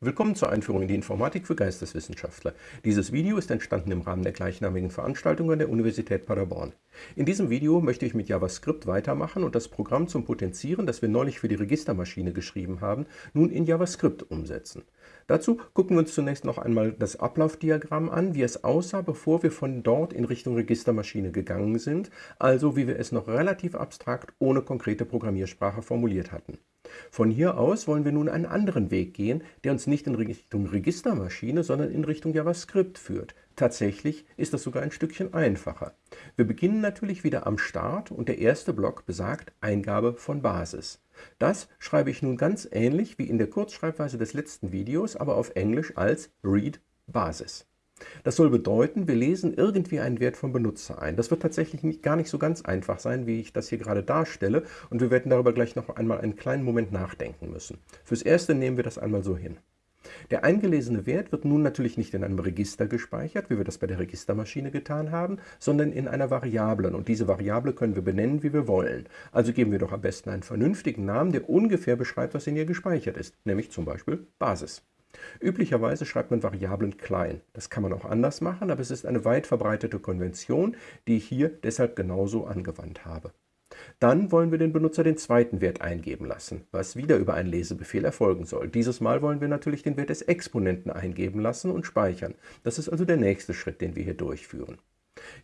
Willkommen zur Einführung in die Informatik für Geisteswissenschaftler. Dieses Video ist entstanden im Rahmen der gleichnamigen Veranstaltung an der Universität Paderborn. In diesem Video möchte ich mit JavaScript weitermachen und das Programm zum Potenzieren, das wir neulich für die Registermaschine geschrieben haben, nun in JavaScript umsetzen. Dazu gucken wir uns zunächst noch einmal das Ablaufdiagramm an, wie es aussah, bevor wir von dort in Richtung Registermaschine gegangen sind, also wie wir es noch relativ abstrakt ohne konkrete Programmiersprache formuliert hatten. Von hier aus wollen wir nun einen anderen Weg gehen, der uns nicht in Richtung Registermaschine, sondern in Richtung JavaScript führt. Tatsächlich ist das sogar ein Stückchen einfacher. Wir beginnen natürlich wieder am Start und der erste Block besagt Eingabe von Basis. Das schreibe ich nun ganz ähnlich wie in der Kurzschreibweise des letzten Videos, aber auf Englisch als read Basis. Das soll bedeuten, wir lesen irgendwie einen Wert vom Benutzer ein. Das wird tatsächlich nicht, gar nicht so ganz einfach sein, wie ich das hier gerade darstelle und wir werden darüber gleich noch einmal einen kleinen Moment nachdenken müssen. Fürs Erste nehmen wir das einmal so hin. Der eingelesene Wert wird nun natürlich nicht in einem Register gespeichert, wie wir das bei der Registermaschine getan haben, sondern in einer Variablen. Und diese Variable können wir benennen, wie wir wollen. Also geben wir doch am besten einen vernünftigen Namen, der ungefähr beschreibt, was in ihr gespeichert ist, nämlich zum Beispiel Basis. Üblicherweise schreibt man Variablen klein. Das kann man auch anders machen, aber es ist eine weit verbreitete Konvention, die ich hier deshalb genauso angewandt habe. Dann wollen wir den Benutzer den zweiten Wert eingeben lassen, was wieder über einen Lesebefehl erfolgen soll. Dieses Mal wollen wir natürlich den Wert des Exponenten eingeben lassen und speichern. Das ist also der nächste Schritt, den wir hier durchführen.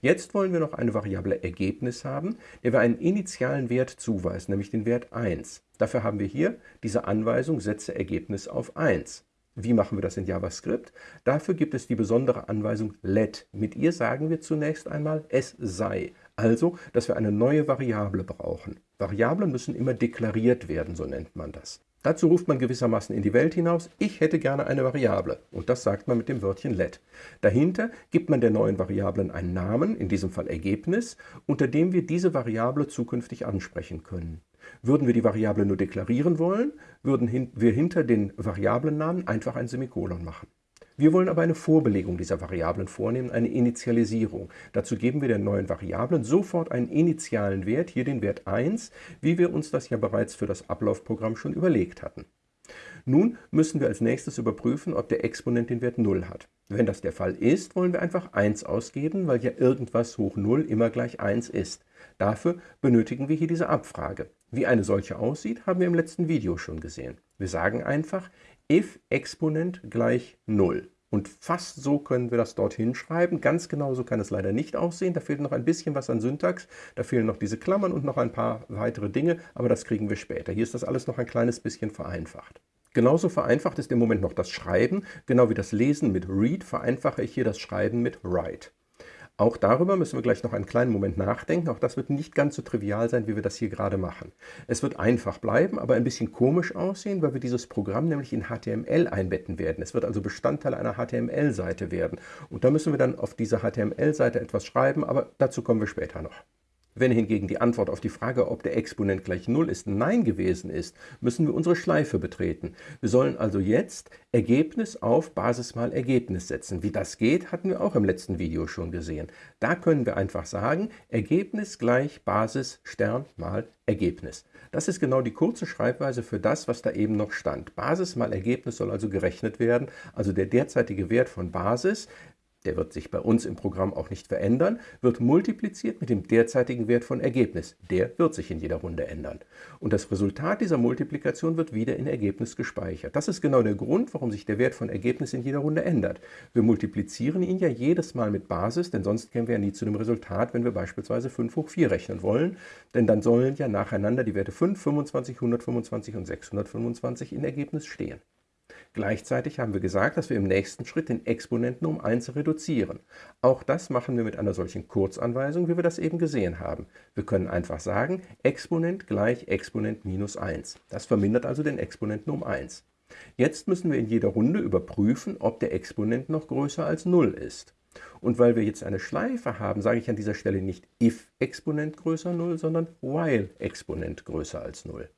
Jetzt wollen wir noch eine Variable Ergebnis haben, der wir einen initialen Wert zuweisen, nämlich den Wert 1. Dafür haben wir hier diese Anweisung Setze Ergebnis auf 1. Wie machen wir das in JavaScript? Dafür gibt es die besondere Anweisung let. Mit ihr sagen wir zunächst einmal es sei. Also, dass wir eine neue Variable brauchen. Variablen müssen immer deklariert werden, so nennt man das. Dazu ruft man gewissermaßen in die Welt hinaus, ich hätte gerne eine Variable. Und das sagt man mit dem Wörtchen let. Dahinter gibt man der neuen Variablen einen Namen, in diesem Fall Ergebnis, unter dem wir diese Variable zukünftig ansprechen können. Würden wir die Variable nur deklarieren wollen, würden wir hinter den Variablennamen einfach ein Semikolon machen. Wir wollen aber eine Vorbelegung dieser Variablen vornehmen, eine Initialisierung. Dazu geben wir der neuen Variablen sofort einen initialen Wert, hier den Wert 1, wie wir uns das ja bereits für das Ablaufprogramm schon überlegt hatten. Nun müssen wir als nächstes überprüfen, ob der Exponent den Wert 0 hat. Wenn das der Fall ist, wollen wir einfach 1 ausgeben, weil ja irgendwas hoch 0 immer gleich 1 ist. Dafür benötigen wir hier diese Abfrage. Wie eine solche aussieht, haben wir im letzten Video schon gesehen. Wir sagen einfach, if Exponent gleich 0. Und fast so können wir das dort hinschreiben. Ganz genau so kann es leider nicht aussehen. Da fehlt noch ein bisschen was an Syntax. Da fehlen noch diese Klammern und noch ein paar weitere Dinge, aber das kriegen wir später. Hier ist das alles noch ein kleines bisschen vereinfacht. Genauso vereinfacht ist im Moment noch das Schreiben. Genau wie das Lesen mit Read vereinfache ich hier das Schreiben mit Write. Auch darüber müssen wir gleich noch einen kleinen Moment nachdenken. Auch das wird nicht ganz so trivial sein, wie wir das hier gerade machen. Es wird einfach bleiben, aber ein bisschen komisch aussehen, weil wir dieses Programm nämlich in HTML einbetten werden. Es wird also Bestandteil einer HTML-Seite werden. Und da müssen wir dann auf dieser HTML-Seite etwas schreiben, aber dazu kommen wir später noch. Wenn hingegen die Antwort auf die Frage, ob der Exponent gleich 0 ist, Nein gewesen ist, müssen wir unsere Schleife betreten. Wir sollen also jetzt Ergebnis auf Basis mal Ergebnis setzen. Wie das geht, hatten wir auch im letzten Video schon gesehen. Da können wir einfach sagen, Ergebnis gleich Basis Stern mal Ergebnis. Das ist genau die kurze Schreibweise für das, was da eben noch stand. Basis mal Ergebnis soll also gerechnet werden, also der derzeitige Wert von Basis der wird sich bei uns im Programm auch nicht verändern, wird multipliziert mit dem derzeitigen Wert von Ergebnis. Der wird sich in jeder Runde ändern. Und das Resultat dieser Multiplikation wird wieder in Ergebnis gespeichert. Das ist genau der Grund, warum sich der Wert von Ergebnis in jeder Runde ändert. Wir multiplizieren ihn ja jedes Mal mit Basis, denn sonst kämen wir ja nie zu dem Resultat, wenn wir beispielsweise 5 hoch 4 rechnen wollen. Denn dann sollen ja nacheinander die Werte 5, 25, 125 und 625 in Ergebnis stehen. Gleichzeitig haben wir gesagt, dass wir im nächsten Schritt den Exponenten um 1 reduzieren. Auch das machen wir mit einer solchen Kurzanweisung, wie wir das eben gesehen haben. Wir können einfach sagen, Exponent gleich Exponent minus 1. Das vermindert also den Exponenten um 1. Jetzt müssen wir in jeder Runde überprüfen, ob der Exponent noch größer als 0 ist. Und weil wir jetzt eine Schleife haben, sage ich an dieser Stelle nicht if Exponent größer 0, sondern while Exponent größer als 0.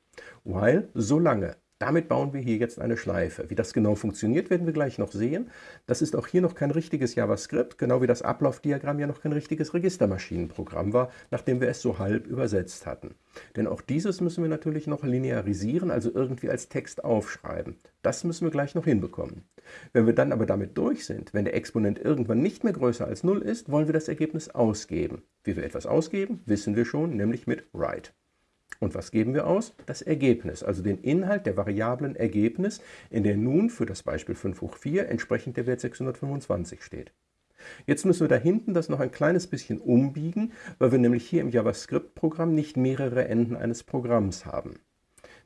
While, solange. Damit bauen wir hier jetzt eine Schleife. Wie das genau funktioniert, werden wir gleich noch sehen. Das ist auch hier noch kein richtiges JavaScript, genau wie das Ablaufdiagramm ja noch kein richtiges Registermaschinenprogramm war, nachdem wir es so halb übersetzt hatten. Denn auch dieses müssen wir natürlich noch linearisieren, also irgendwie als Text aufschreiben. Das müssen wir gleich noch hinbekommen. Wenn wir dann aber damit durch sind, wenn der Exponent irgendwann nicht mehr größer als 0 ist, wollen wir das Ergebnis ausgeben. Wie wir etwas ausgeben, wissen wir schon, nämlich mit write. Und was geben wir aus? Das Ergebnis, also den Inhalt der Variablen Ergebnis, in der nun für das Beispiel 5 hoch 4 entsprechend der Wert 625 steht. Jetzt müssen wir da hinten das noch ein kleines bisschen umbiegen, weil wir nämlich hier im JavaScript-Programm nicht mehrere Enden eines Programms haben.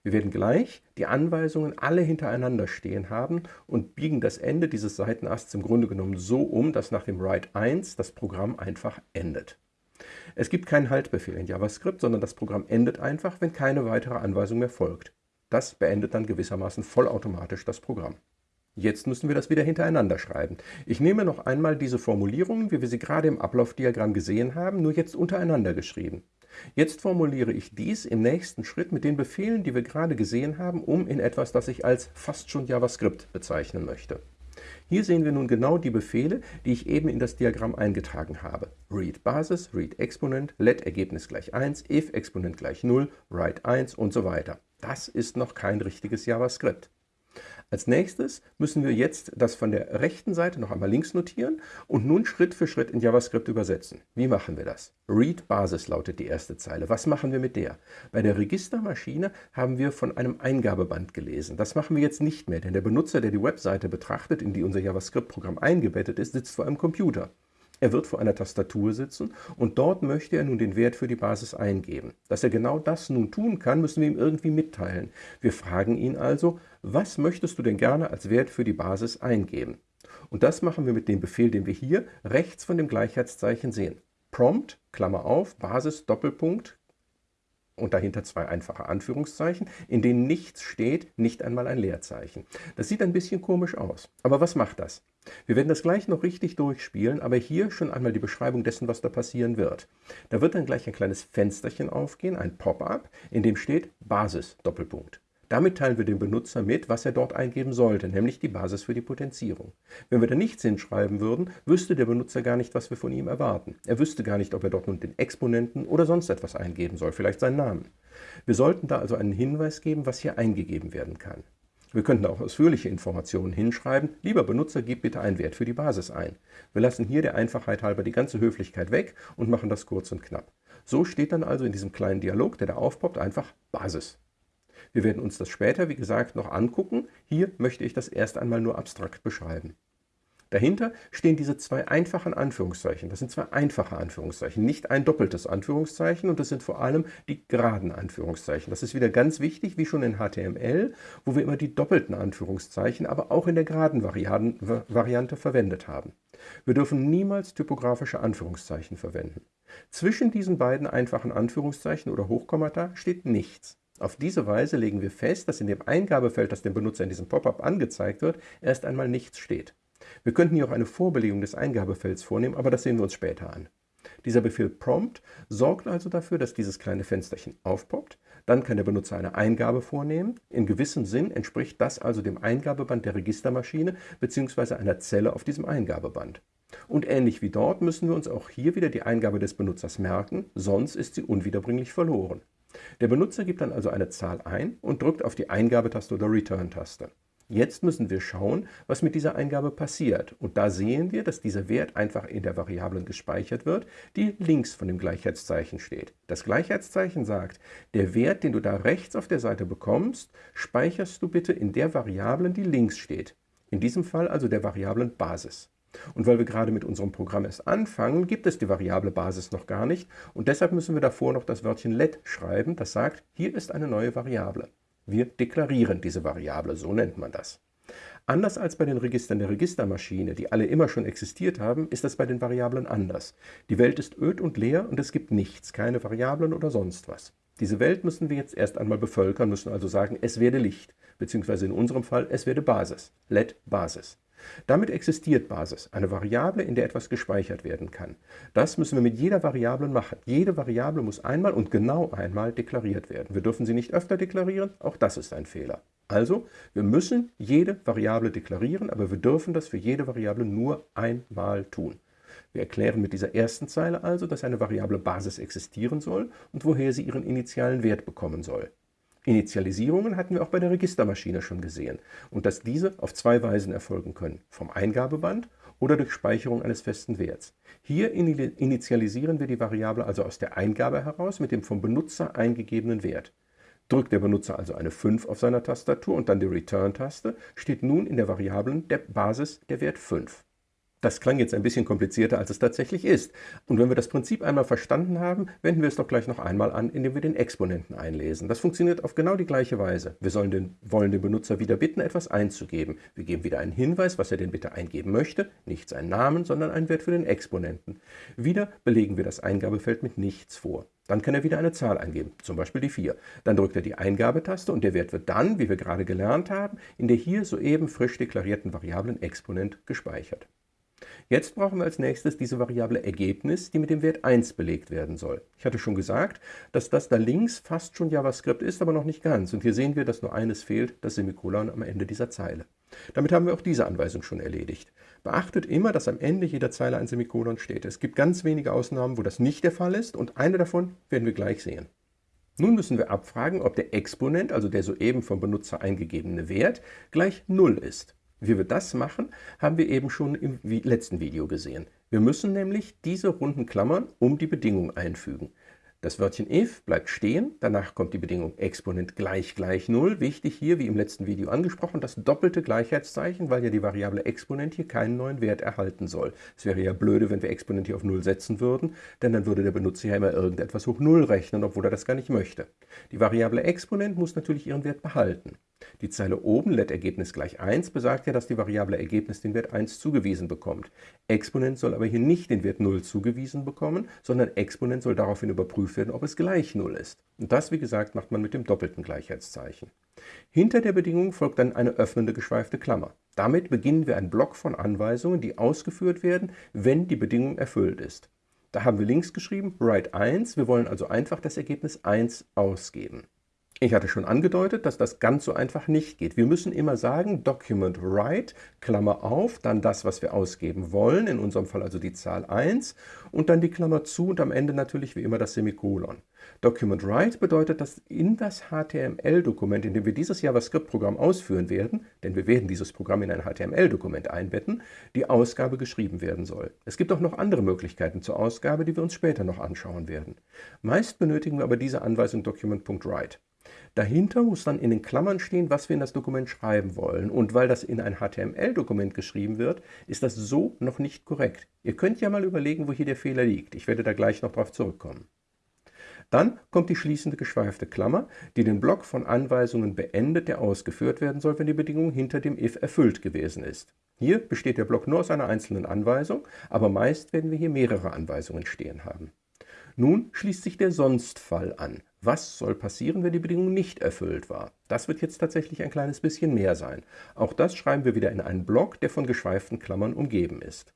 Wir werden gleich die Anweisungen alle hintereinander stehen haben und biegen das Ende dieses Seitenasts im Grunde genommen so um, dass nach dem Write 1 das Programm einfach endet. Es gibt keinen Haltbefehl in JavaScript, sondern das Programm endet einfach, wenn keine weitere Anweisung mehr folgt. Das beendet dann gewissermaßen vollautomatisch das Programm. Jetzt müssen wir das wieder hintereinander schreiben. Ich nehme noch einmal diese Formulierungen, wie wir sie gerade im Ablaufdiagramm gesehen haben, nur jetzt untereinander geschrieben. Jetzt formuliere ich dies im nächsten Schritt mit den Befehlen, die wir gerade gesehen haben, um in etwas, das ich als fast schon JavaScript bezeichnen möchte. Hier sehen wir nun genau die Befehle, die ich eben in das Diagramm eingetragen habe. read Basis, read Exponent, let Ergebnis gleich 1, if Exponent gleich 0, write 1 und so weiter. Das ist noch kein richtiges JavaScript. Als nächstes müssen wir jetzt das von der rechten Seite noch einmal links notieren und nun Schritt für Schritt in JavaScript übersetzen. Wie machen wir das? Read Basis lautet die erste Zeile. Was machen wir mit der? Bei der Registermaschine haben wir von einem Eingabeband gelesen. Das machen wir jetzt nicht mehr, denn der Benutzer, der die Webseite betrachtet, in die unser JavaScript-Programm eingebettet ist, sitzt vor einem Computer. Er wird vor einer Tastatur sitzen und dort möchte er nun den Wert für die Basis eingeben. Dass er genau das nun tun kann, müssen wir ihm irgendwie mitteilen. Wir fragen ihn also, was möchtest du denn gerne als Wert für die Basis eingeben? Und das machen wir mit dem Befehl, den wir hier rechts von dem Gleichheitszeichen sehen. Prompt, Klammer auf, Basis, Doppelpunkt, und dahinter zwei einfache Anführungszeichen, in denen nichts steht, nicht einmal ein Leerzeichen. Das sieht ein bisschen komisch aus. Aber was macht das? Wir werden das gleich noch richtig durchspielen, aber hier schon einmal die Beschreibung dessen, was da passieren wird. Da wird dann gleich ein kleines Fensterchen aufgehen, ein Pop-up, in dem steht Basis, Doppelpunkt. Damit teilen wir dem Benutzer mit, was er dort eingeben sollte, nämlich die Basis für die Potenzierung. Wenn wir da nichts hinschreiben würden, wüsste der Benutzer gar nicht, was wir von ihm erwarten. Er wüsste gar nicht, ob er dort nun den Exponenten oder sonst etwas eingeben soll, vielleicht seinen Namen. Wir sollten da also einen Hinweis geben, was hier eingegeben werden kann. Wir könnten auch ausführliche Informationen hinschreiben. Lieber Benutzer, gib bitte einen Wert für die Basis ein. Wir lassen hier der Einfachheit halber die ganze Höflichkeit weg und machen das kurz und knapp. So steht dann also in diesem kleinen Dialog, der da aufpoppt, einfach Basis. Wir werden uns das später, wie gesagt, noch angucken. Hier möchte ich das erst einmal nur abstrakt beschreiben. Dahinter stehen diese zwei einfachen Anführungszeichen. Das sind zwei einfache Anführungszeichen, nicht ein doppeltes Anführungszeichen und das sind vor allem die geraden Anführungszeichen. Das ist wieder ganz wichtig, wie schon in HTML, wo wir immer die doppelten Anführungszeichen, aber auch in der geraden Variante verwendet haben. Wir dürfen niemals typografische Anführungszeichen verwenden. Zwischen diesen beiden einfachen Anführungszeichen oder Hochkommata steht nichts. Auf diese Weise legen wir fest, dass in dem Eingabefeld, das dem Benutzer in diesem Pop-up angezeigt wird, erst einmal nichts steht. Wir könnten hier auch eine Vorbelegung des Eingabefelds vornehmen, aber das sehen wir uns später an. Dieser Befehl prompt sorgt also dafür, dass dieses kleine Fensterchen aufpoppt. Dann kann der Benutzer eine Eingabe vornehmen. In gewissem Sinn entspricht das also dem Eingabeband der Registermaschine bzw. einer Zelle auf diesem Eingabeband. Und ähnlich wie dort müssen wir uns auch hier wieder die Eingabe des Benutzers merken, sonst ist sie unwiederbringlich verloren. Der Benutzer gibt dann also eine Zahl ein und drückt auf die Eingabetaste oder Return-Taste. Jetzt müssen wir schauen, was mit dieser Eingabe passiert. Und da sehen wir, dass dieser Wert einfach in der Variablen gespeichert wird, die links von dem Gleichheitszeichen steht. Das Gleichheitszeichen sagt, der Wert, den du da rechts auf der Seite bekommst, speicherst du bitte in der Variablen, die links steht. In diesem Fall also der Variablen Basis. Und weil wir gerade mit unserem Programm erst anfangen, gibt es die Variable Basis noch gar nicht und deshalb müssen wir davor noch das Wörtchen let schreiben, das sagt, hier ist eine neue Variable. Wir deklarieren diese Variable, so nennt man das. Anders als bei den Registern der Registermaschine, die alle immer schon existiert haben, ist das bei den Variablen anders. Die Welt ist öd und leer und es gibt nichts, keine Variablen oder sonst was. Diese Welt müssen wir jetzt erst einmal bevölkern, müssen also sagen, es werde Licht, beziehungsweise in unserem Fall, es werde Basis, let Basis. Damit existiert Basis, eine Variable, in der etwas gespeichert werden kann. Das müssen wir mit jeder Variable machen. Jede Variable muss einmal und genau einmal deklariert werden. Wir dürfen sie nicht öfter deklarieren, auch das ist ein Fehler. Also, wir müssen jede Variable deklarieren, aber wir dürfen das für jede Variable nur einmal tun. Wir erklären mit dieser ersten Zeile also, dass eine Variable Basis existieren soll und woher sie ihren initialen Wert bekommen soll. Initialisierungen hatten wir auch bei der Registermaschine schon gesehen und dass diese auf zwei Weisen erfolgen können, vom Eingabeband oder durch Speicherung eines festen Werts. Hier initialisieren wir die Variable also aus der Eingabe heraus mit dem vom Benutzer eingegebenen Wert. Drückt der Benutzer also eine 5 auf seiner Tastatur und dann die Return-Taste, steht nun in der Variablen der Basis der Wert 5. Das klang jetzt ein bisschen komplizierter, als es tatsächlich ist. Und wenn wir das Prinzip einmal verstanden haben, wenden wir es doch gleich noch einmal an, indem wir den Exponenten einlesen. Das funktioniert auf genau die gleiche Weise. Wir sollen den, wollen den Benutzer wieder bitten, etwas einzugeben. Wir geben wieder einen Hinweis, was er denn bitte eingeben möchte, nicht seinen Namen, sondern einen Wert für den Exponenten. Wieder belegen wir das Eingabefeld mit nichts vor. Dann kann er wieder eine Zahl eingeben, zum Beispiel die 4. Dann drückt er die Eingabetaste und der Wert wird dann, wie wir gerade gelernt haben, in der hier soeben frisch deklarierten Variablen Exponent gespeichert. Jetzt brauchen wir als nächstes diese Variable Ergebnis, die mit dem Wert 1 belegt werden soll. Ich hatte schon gesagt, dass das da links fast schon JavaScript ist, aber noch nicht ganz. Und hier sehen wir, dass nur eines fehlt, das Semikolon am Ende dieser Zeile. Damit haben wir auch diese Anweisung schon erledigt. Beachtet immer, dass am Ende jeder Zeile ein Semikolon steht. Es gibt ganz wenige Ausnahmen, wo das nicht der Fall ist und eine davon werden wir gleich sehen. Nun müssen wir abfragen, ob der Exponent, also der soeben vom Benutzer eingegebene Wert, gleich 0 ist. Wie wir das machen, haben wir eben schon im letzten Video gesehen. Wir müssen nämlich diese runden Klammern um die Bedingung einfügen. Das Wörtchen if bleibt stehen, danach kommt die Bedingung Exponent gleich gleich 0. Wichtig hier, wie im letzten Video angesprochen, das doppelte Gleichheitszeichen, weil ja die Variable Exponent hier keinen neuen Wert erhalten soll. Es wäre ja blöde, wenn wir Exponent hier auf 0 setzen würden, denn dann würde der Benutzer ja immer irgendetwas hoch 0 rechnen, obwohl er das gar nicht möchte. Die Variable Exponent muss natürlich ihren Wert behalten. Die Zeile oben, let Ergebnis gleich 1, besagt ja, dass die Variable Ergebnis den Wert 1 zugewiesen bekommt. Exponent soll aber hier nicht den Wert 0 zugewiesen bekommen, sondern Exponent soll daraufhin überprüft werden, ob es gleich 0 ist. Und das, wie gesagt, macht man mit dem doppelten Gleichheitszeichen. Hinter der Bedingung folgt dann eine öffnende geschweifte Klammer. Damit beginnen wir einen Block von Anweisungen, die ausgeführt werden, wenn die Bedingung erfüllt ist. Da haben wir links geschrieben, write 1, wir wollen also einfach das Ergebnis 1 ausgeben. Ich hatte schon angedeutet, dass das ganz so einfach nicht geht. Wir müssen immer sagen, Document Write, Klammer auf, dann das, was wir ausgeben wollen, in unserem Fall also die Zahl 1, und dann die Klammer zu und am Ende natürlich wie immer das Semikolon. Document Write bedeutet, dass in das HTML-Dokument, in dem wir dieses JavaScript-Programm ausführen werden, denn wir werden dieses Programm in ein HTML-Dokument einbetten, die Ausgabe geschrieben werden soll. Es gibt auch noch andere Möglichkeiten zur Ausgabe, die wir uns später noch anschauen werden. Meist benötigen wir aber diese Anweisung Document.write. Dahinter muss dann in den Klammern stehen, was wir in das Dokument schreiben wollen. Und weil das in ein HTML-Dokument geschrieben wird, ist das so noch nicht korrekt. Ihr könnt ja mal überlegen, wo hier der Fehler liegt. Ich werde da gleich noch darauf zurückkommen. Dann kommt die schließende geschweifte Klammer, die den Block von Anweisungen beendet, der ausgeführt werden soll, wenn die Bedingung hinter dem if erfüllt gewesen ist. Hier besteht der Block nur aus einer einzelnen Anweisung, aber meist werden wir hier mehrere Anweisungen stehen haben. Nun schließt sich der Sonstfall an. Was soll passieren, wenn die Bedingung nicht erfüllt war? Das wird jetzt tatsächlich ein kleines bisschen mehr sein. Auch das schreiben wir wieder in einen Block, der von geschweiften Klammern umgeben ist.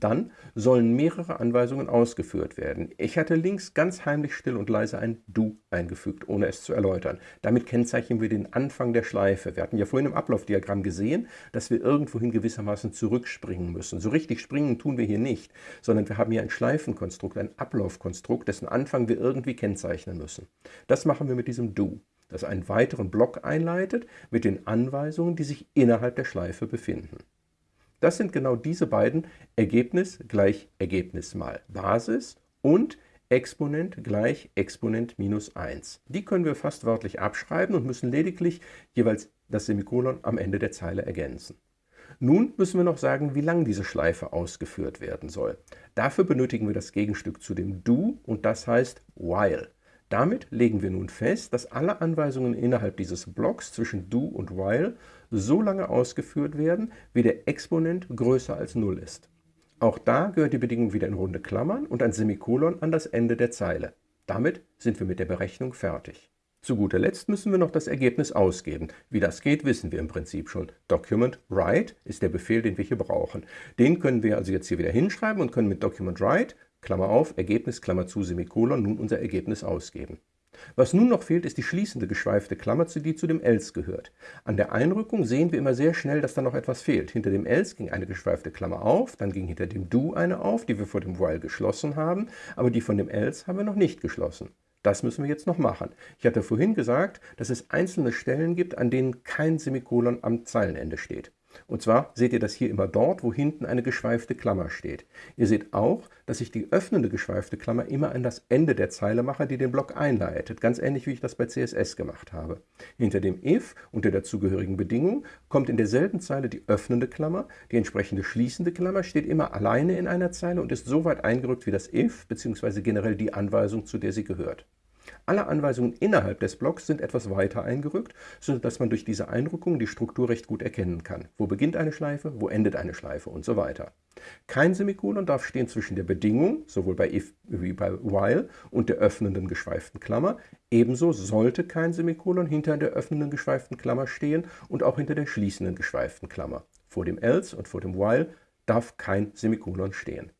Dann sollen mehrere Anweisungen ausgeführt werden. Ich hatte links ganz heimlich still und leise ein Du eingefügt, ohne es zu erläutern. Damit kennzeichnen wir den Anfang der Schleife. Wir hatten ja vorhin im Ablaufdiagramm gesehen, dass wir irgendwohin gewissermaßen zurückspringen müssen. So richtig springen tun wir hier nicht, sondern wir haben hier ein Schleifenkonstrukt, ein Ablaufkonstrukt, dessen Anfang wir irgendwie kennzeichnen müssen. Das machen wir mit diesem Du, das einen weiteren Block einleitet mit den Anweisungen, die sich innerhalb der Schleife befinden. Das sind genau diese beiden Ergebnis gleich Ergebnis mal Basis und Exponent gleich Exponent minus 1. Die können wir fast wörtlich abschreiben und müssen lediglich jeweils das Semikolon am Ende der Zeile ergänzen. Nun müssen wir noch sagen, wie lang diese Schleife ausgeführt werden soll. Dafür benötigen wir das Gegenstück zu dem Do und das heißt while. Damit legen wir nun fest, dass alle Anweisungen innerhalb dieses Blocks zwischen Do und while so lange ausgeführt werden, wie der Exponent größer als 0 ist. Auch da gehört die Bedingung wieder in runde Klammern und ein Semikolon an das Ende der Zeile. Damit sind wir mit der Berechnung fertig. Zu guter Letzt müssen wir noch das Ergebnis ausgeben. Wie das geht, wissen wir im Prinzip schon. Document write ist der Befehl, den wir hier brauchen. Den können wir also jetzt hier wieder hinschreiben und können mit Document write, Klammer auf, Ergebnis, Klammer zu, Semikolon, nun unser Ergebnis ausgeben. Was nun noch fehlt, ist die schließende geschweifte Klammer, die zu dem else gehört. An der Einrückung sehen wir immer sehr schnell, dass da noch etwas fehlt. Hinter dem else ging eine geschweifte Klammer auf, dann ging hinter dem do eine auf, die wir vor dem while geschlossen haben, aber die von dem else haben wir noch nicht geschlossen. Das müssen wir jetzt noch machen. Ich hatte vorhin gesagt, dass es einzelne Stellen gibt, an denen kein Semikolon am Zeilenende steht. Und zwar seht ihr das hier immer dort, wo hinten eine geschweifte Klammer steht. Ihr seht auch, dass ich die öffnende geschweifte Klammer immer an das Ende der Zeile mache, die den Block einleitet. Ganz ähnlich, wie ich das bei CSS gemacht habe. Hinter dem if und der dazugehörigen Bedingung kommt in derselben Zeile die öffnende Klammer. Die entsprechende schließende Klammer steht immer alleine in einer Zeile und ist so weit eingerückt wie das if bzw. generell die Anweisung, zu der sie gehört. Alle Anweisungen innerhalb des Blocks sind etwas weiter eingerückt, sodass man durch diese Einrückung die Struktur recht gut erkennen kann. Wo beginnt eine Schleife, wo endet eine Schleife und so weiter. Kein Semikolon darf stehen zwischen der Bedingung, sowohl bei if wie bei while, und der öffnenden geschweiften Klammer. Ebenso sollte kein Semikolon hinter der öffnenden geschweiften Klammer stehen und auch hinter der schließenden geschweiften Klammer. Vor dem else und vor dem while darf kein Semikolon stehen.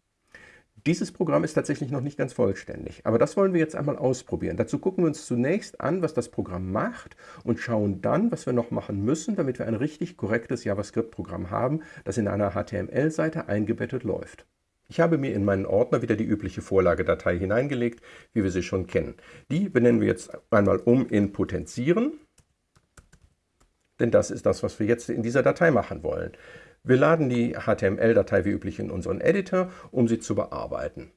Dieses Programm ist tatsächlich noch nicht ganz vollständig, aber das wollen wir jetzt einmal ausprobieren. Dazu gucken wir uns zunächst an, was das Programm macht und schauen dann, was wir noch machen müssen, damit wir ein richtig korrektes JavaScript-Programm haben, das in einer HTML-Seite eingebettet läuft. Ich habe mir in meinen Ordner wieder die übliche Vorlagedatei hineingelegt, wie wir sie schon kennen. Die benennen wir jetzt einmal um in Potenzieren, denn das ist das, was wir jetzt in dieser Datei machen wollen. Wir laden die HTML-Datei wie üblich in unseren Editor, um sie zu bearbeiten.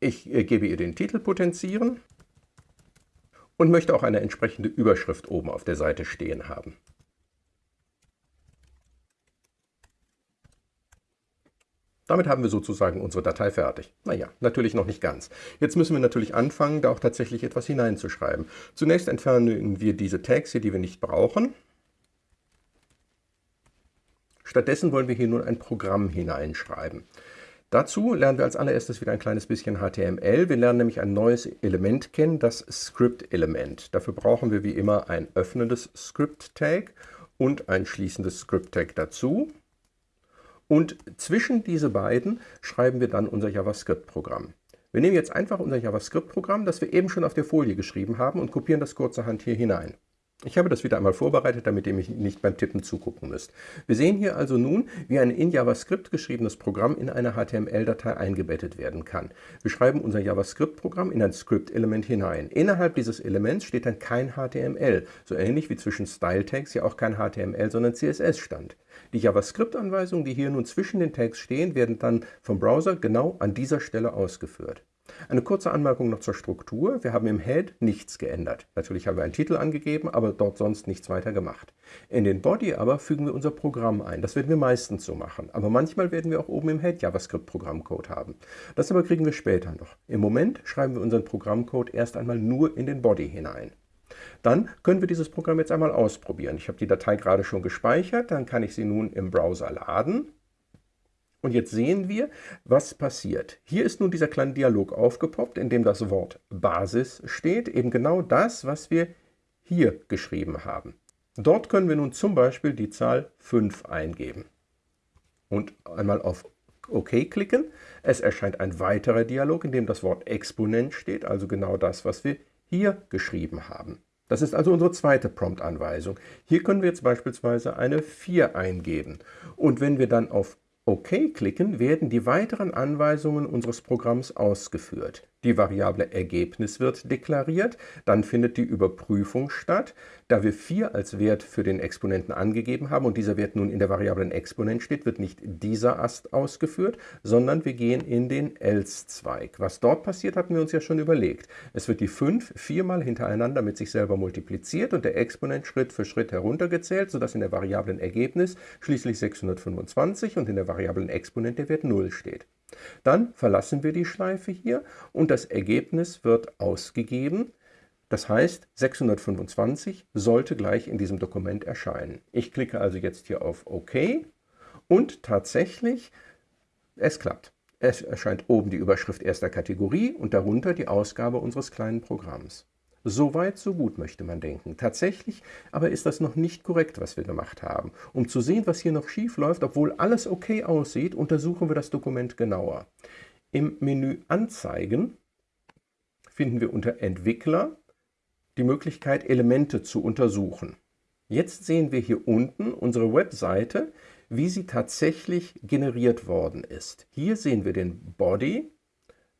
Ich äh, gebe ihr den Titel Potenzieren und möchte auch eine entsprechende Überschrift oben auf der Seite stehen haben. Damit haben wir sozusagen unsere Datei fertig. Naja, natürlich noch nicht ganz. Jetzt müssen wir natürlich anfangen, da auch tatsächlich etwas hineinzuschreiben. Zunächst entfernen wir diese Tags hier, die wir nicht brauchen. Stattdessen wollen wir hier nun ein Programm hineinschreiben. Dazu lernen wir als allererstes wieder ein kleines bisschen HTML. Wir lernen nämlich ein neues Element kennen, das Script-Element. Dafür brauchen wir wie immer ein öffnendes Script-Tag und ein schließendes Script-Tag dazu. Und zwischen diese beiden schreiben wir dann unser JavaScript-Programm. Wir nehmen jetzt einfach unser JavaScript-Programm, das wir eben schon auf der Folie geschrieben haben und kopieren das kurzerhand hier hinein. Ich habe das wieder einmal vorbereitet, damit ihr mich nicht beim Tippen zugucken müsst. Wir sehen hier also nun, wie ein in JavaScript geschriebenes Programm in eine HTML-Datei eingebettet werden kann. Wir schreiben unser JavaScript-Programm in ein Script-Element hinein. Innerhalb dieses Elements steht dann kein HTML, so ähnlich wie zwischen Style-Tags ja auch kein HTML, sondern CSS stand. Die JavaScript-Anweisungen, die hier nun zwischen den Tags stehen, werden dann vom Browser genau an dieser Stelle ausgeführt. Eine kurze Anmerkung noch zur Struktur. Wir haben im Head nichts geändert. Natürlich haben wir einen Titel angegeben, aber dort sonst nichts weiter gemacht. In den Body aber fügen wir unser Programm ein. Das werden wir meistens so machen. Aber manchmal werden wir auch oben im Head JavaScript-Programmcode haben. Das aber kriegen wir später noch. Im Moment schreiben wir unseren Programmcode erst einmal nur in den Body hinein. Dann können wir dieses Programm jetzt einmal ausprobieren. Ich habe die Datei gerade schon gespeichert, dann kann ich sie nun im Browser laden. Und jetzt sehen wir, was passiert. Hier ist nun dieser kleine Dialog aufgepoppt, in dem das Wort Basis steht, eben genau das, was wir hier geschrieben haben. Dort können wir nun zum Beispiel die Zahl 5 eingeben und einmal auf OK klicken. Es erscheint ein weiterer Dialog, in dem das Wort Exponent steht, also genau das, was wir hier geschrieben haben. Das ist also unsere zweite Prompt-Anweisung. Hier können wir jetzt beispielsweise eine 4 eingeben. Und wenn wir dann auf OK klicken, werden die weiteren Anweisungen unseres Programms ausgeführt. Die Variable Ergebnis wird deklariert, dann findet die Überprüfung statt. Da wir 4 als Wert für den Exponenten angegeben haben und dieser Wert nun in der Variablen Exponent steht, wird nicht dieser Ast ausgeführt, sondern wir gehen in den Else-Zweig. Was dort passiert, hatten wir uns ja schon überlegt. Es wird die 5 viermal hintereinander mit sich selber multipliziert und der Exponent Schritt für Schritt heruntergezählt, sodass in der Variablen Ergebnis schließlich 625 und in der Variablen Exponent der Wert 0 steht. Dann verlassen wir die Schleife hier und das Ergebnis wird ausgegeben. Das heißt, 625 sollte gleich in diesem Dokument erscheinen. Ich klicke also jetzt hier auf OK und tatsächlich, es klappt. Es erscheint oben die Überschrift erster Kategorie und darunter die Ausgabe unseres kleinen Programms. So weit, so gut, möchte man denken. Tatsächlich aber ist das noch nicht korrekt, was wir gemacht haben. Um zu sehen, was hier noch schief läuft, obwohl alles okay aussieht, untersuchen wir das Dokument genauer. Im Menü Anzeigen finden wir unter Entwickler die Möglichkeit, Elemente zu untersuchen. Jetzt sehen wir hier unten unsere Webseite, wie sie tatsächlich generiert worden ist. Hier sehen wir den Body,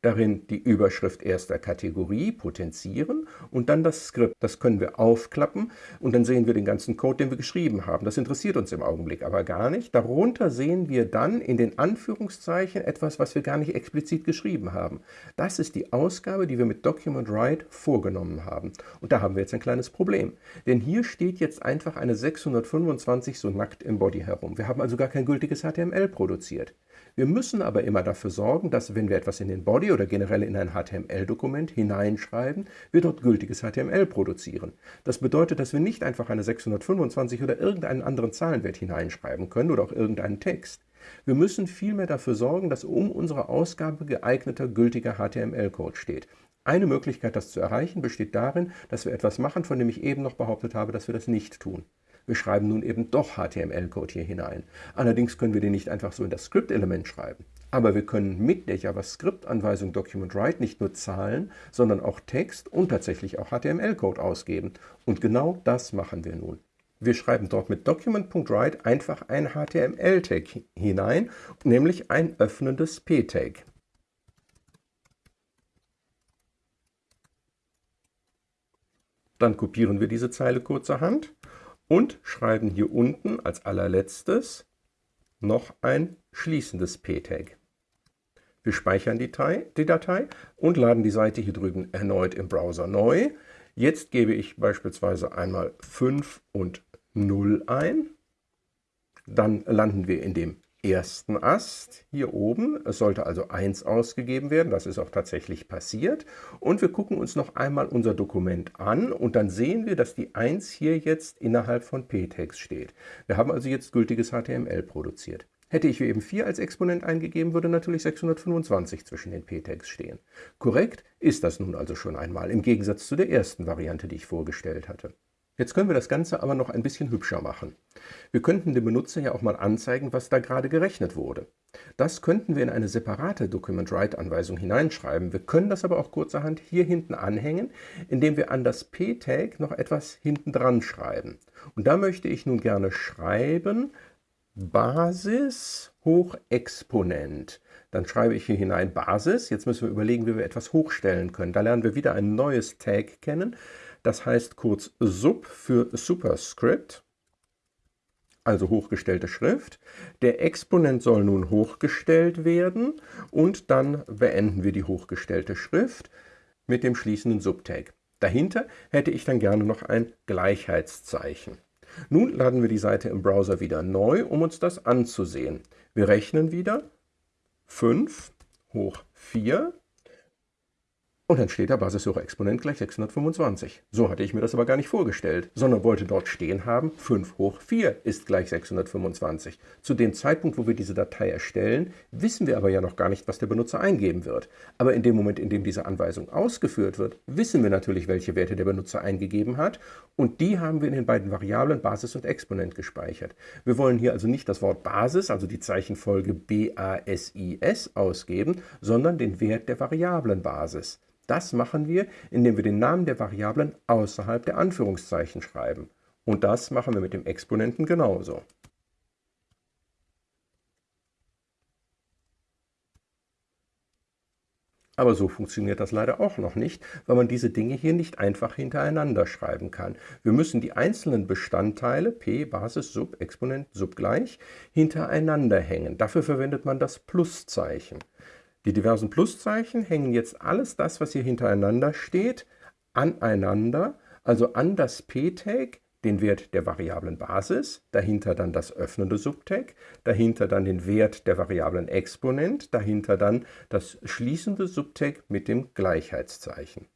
darin die Überschrift erster Kategorie potenzieren und dann das Skript. Das können wir aufklappen und dann sehen wir den ganzen Code, den wir geschrieben haben. Das interessiert uns im Augenblick aber gar nicht. Darunter sehen wir dann in den Anführungszeichen etwas, was wir gar nicht explizit geschrieben haben. Das ist die Ausgabe, die wir mit Document Write vorgenommen haben. Und da haben wir jetzt ein kleines Problem. Denn hier steht jetzt einfach eine 625 so nackt im Body herum. Wir haben also gar kein gültiges HTML produziert. Wir müssen aber immer dafür sorgen, dass wenn wir etwas in den Body oder generell in ein HTML-Dokument hineinschreiben, wir dort gültiges HTML produzieren. Das bedeutet, dass wir nicht einfach eine 625 oder irgendeinen anderen Zahlenwert hineinschreiben können oder auch irgendeinen Text. Wir müssen vielmehr dafür sorgen, dass um unsere Ausgabe geeigneter gültiger HTML-Code steht. Eine Möglichkeit, das zu erreichen, besteht darin, dass wir etwas machen, von dem ich eben noch behauptet habe, dass wir das nicht tun. Wir schreiben nun eben doch HTML-Code hier hinein. Allerdings können wir den nicht einfach so in das Script-Element schreiben. Aber wir können mit der JavaScript-Anweisung Document Write nicht nur Zahlen, sondern auch Text und tatsächlich auch HTML-Code ausgeben. Und genau das machen wir nun. Wir schreiben dort mit Document.write einfach ein HTML-Tag hinein, nämlich ein öffnendes P-Tag. Dann kopieren wir diese Zeile kurzerhand und schreiben hier unten als allerletztes noch ein schließendes p-Tag. Wir speichern die Datei, die Datei und laden die Seite hier drüben erneut im Browser neu. Jetzt gebe ich beispielsweise einmal 5 und 0 ein. Dann landen wir in dem ersten Ast hier oben. Es sollte also 1 ausgegeben werden, das ist auch tatsächlich passiert. Und wir gucken uns noch einmal unser Dokument an und dann sehen wir, dass die 1 hier jetzt innerhalb von p-Tags steht. Wir haben also jetzt gültiges HTML produziert. Hätte ich eben 4 als Exponent eingegeben, würde natürlich 625 zwischen den p-Tags stehen. Korrekt ist das nun also schon einmal, im Gegensatz zu der ersten Variante, die ich vorgestellt hatte. Jetzt können wir das Ganze aber noch ein bisschen hübscher machen. Wir könnten dem Benutzer ja auch mal anzeigen, was da gerade gerechnet wurde. Das könnten wir in eine separate Document-Write-Anweisung hineinschreiben. Wir können das aber auch kurzerhand hier hinten anhängen, indem wir an das p-Tag noch etwas hinten dran schreiben. Und da möchte ich nun gerne schreiben Basis hoch Exponent. Dann schreibe ich hier hinein Basis. Jetzt müssen wir überlegen, wie wir etwas hochstellen können. Da lernen wir wieder ein neues Tag kennen. Das heißt kurz Sub für Superscript, also hochgestellte Schrift. Der Exponent soll nun hochgestellt werden und dann beenden wir die hochgestellte Schrift mit dem schließenden Subtag. Dahinter hätte ich dann gerne noch ein Gleichheitszeichen. Nun laden wir die Seite im Browser wieder neu, um uns das anzusehen. Wir rechnen wieder 5 hoch 4 und dann steht da Basissuche-Exponent gleich 625. So hatte ich mir das aber gar nicht vorgestellt, sondern wollte dort stehen haben, 5 hoch 4 ist gleich 625. Zu dem Zeitpunkt, wo wir diese Datei erstellen, wissen wir aber ja noch gar nicht, was der Benutzer eingeben wird. Aber in dem Moment, in dem diese Anweisung ausgeführt wird, wissen wir natürlich, welche Werte der Benutzer eingegeben hat und die haben wir in den beiden Variablen Basis und Exponent gespeichert. Wir wollen hier also nicht das Wort Basis, also die Zeichenfolge B-A-S-I-S ausgeben, sondern den Wert der Variablenbasis. Das machen wir, indem wir den Namen der Variablen außerhalb der Anführungszeichen schreiben. Und das machen wir mit dem Exponenten genauso. Aber so funktioniert das leider auch noch nicht, weil man diese Dinge hier nicht einfach hintereinander schreiben kann. Wir müssen die einzelnen Bestandteile p, Basis, Sub, Exponent, Sub gleich hintereinander hängen. Dafür verwendet man das Pluszeichen. Die diversen Pluszeichen hängen jetzt alles das, was hier hintereinander steht, aneinander, also an das p-Tag, den Wert der Variablen Basis, dahinter dann das öffnende Subtag, dahinter dann den Wert der Variablen Exponent, dahinter dann das schließende Subtag mit dem Gleichheitszeichen.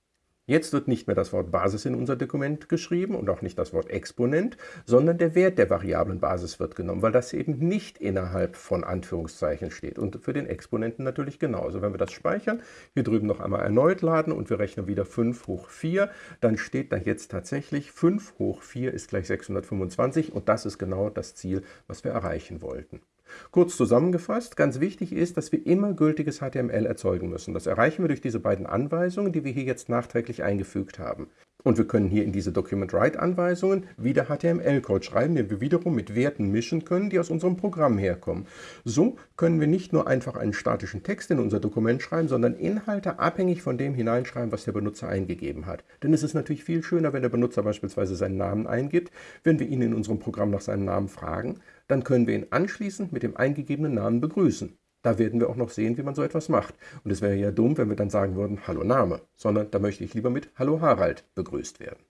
Jetzt wird nicht mehr das Wort Basis in unser Dokument geschrieben und auch nicht das Wort Exponent, sondern der Wert der Variablen Basis wird genommen, weil das eben nicht innerhalb von Anführungszeichen steht. Und für den Exponenten natürlich genauso. Wenn wir das speichern, hier drüben noch einmal erneut laden und wir rechnen wieder 5 hoch 4, dann steht da jetzt tatsächlich 5 hoch 4 ist gleich 625 und das ist genau das Ziel, was wir erreichen wollten. Kurz zusammengefasst, ganz wichtig ist, dass wir immer gültiges HTML erzeugen müssen. Das erreichen wir durch diese beiden Anweisungen, die wir hier jetzt nachträglich eingefügt haben. Und wir können hier in diese Document-Write-Anweisungen wieder HTML-Code schreiben, den wir wiederum mit Werten mischen können, die aus unserem Programm herkommen. So können wir nicht nur einfach einen statischen Text in unser Dokument schreiben, sondern Inhalte abhängig von dem hineinschreiben, was der Benutzer eingegeben hat. Denn es ist natürlich viel schöner, wenn der Benutzer beispielsweise seinen Namen eingibt. Wenn wir ihn in unserem Programm nach seinem Namen fragen, dann können wir ihn anschließend mit dem eingegebenen Namen begrüßen. Da werden wir auch noch sehen, wie man so etwas macht. Und es wäre ja dumm, wenn wir dann sagen würden, Hallo Name, sondern da möchte ich lieber mit Hallo Harald begrüßt werden.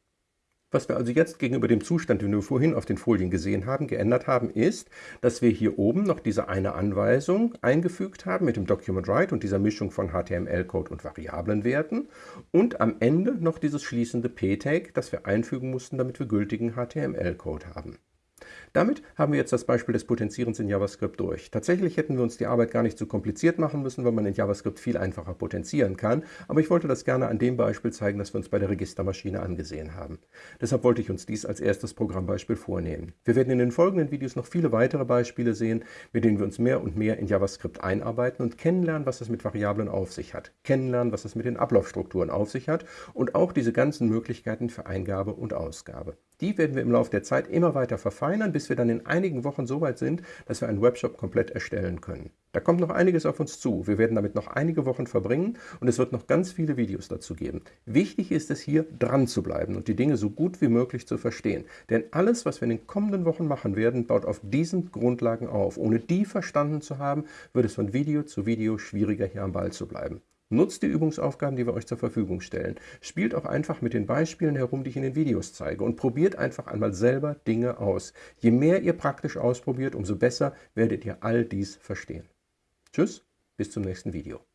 Was wir also jetzt gegenüber dem Zustand, den wir vorhin auf den Folien gesehen haben, geändert haben, ist, dass wir hier oben noch diese eine Anweisung eingefügt haben mit dem Document Write und dieser Mischung von HTML-Code und Variablenwerten und am Ende noch dieses schließende p-Tag, das wir einfügen mussten, damit wir gültigen HTML-Code haben. Damit haben wir jetzt das Beispiel des Potenzierens in JavaScript durch. Tatsächlich hätten wir uns die Arbeit gar nicht so kompliziert machen müssen, weil man in JavaScript viel einfacher potenzieren kann, aber ich wollte das gerne an dem Beispiel zeigen, das wir uns bei der Registermaschine angesehen haben. Deshalb wollte ich uns dies als erstes Programmbeispiel vornehmen. Wir werden in den folgenden Videos noch viele weitere Beispiele sehen, mit denen wir uns mehr und mehr in JavaScript einarbeiten und kennenlernen, was es mit Variablen auf sich hat, kennenlernen, was es mit den Ablaufstrukturen auf sich hat und auch diese ganzen Möglichkeiten für Eingabe und Ausgabe. Die werden wir im Laufe der Zeit immer weiter verfeinern, bis wir dann in einigen Wochen so weit sind, dass wir einen Webshop komplett erstellen können. Da kommt noch einiges auf uns zu. Wir werden damit noch einige Wochen verbringen und es wird noch ganz viele Videos dazu geben. Wichtig ist es hier, dran zu bleiben und die Dinge so gut wie möglich zu verstehen. Denn alles, was wir in den kommenden Wochen machen werden, baut auf diesen Grundlagen auf. Ohne die verstanden zu haben, wird es von Video zu Video schwieriger, hier am Ball zu bleiben. Nutzt die Übungsaufgaben, die wir euch zur Verfügung stellen. Spielt auch einfach mit den Beispielen herum, die ich in den Videos zeige und probiert einfach einmal selber Dinge aus. Je mehr ihr praktisch ausprobiert, umso besser werdet ihr all dies verstehen. Tschüss, bis zum nächsten Video.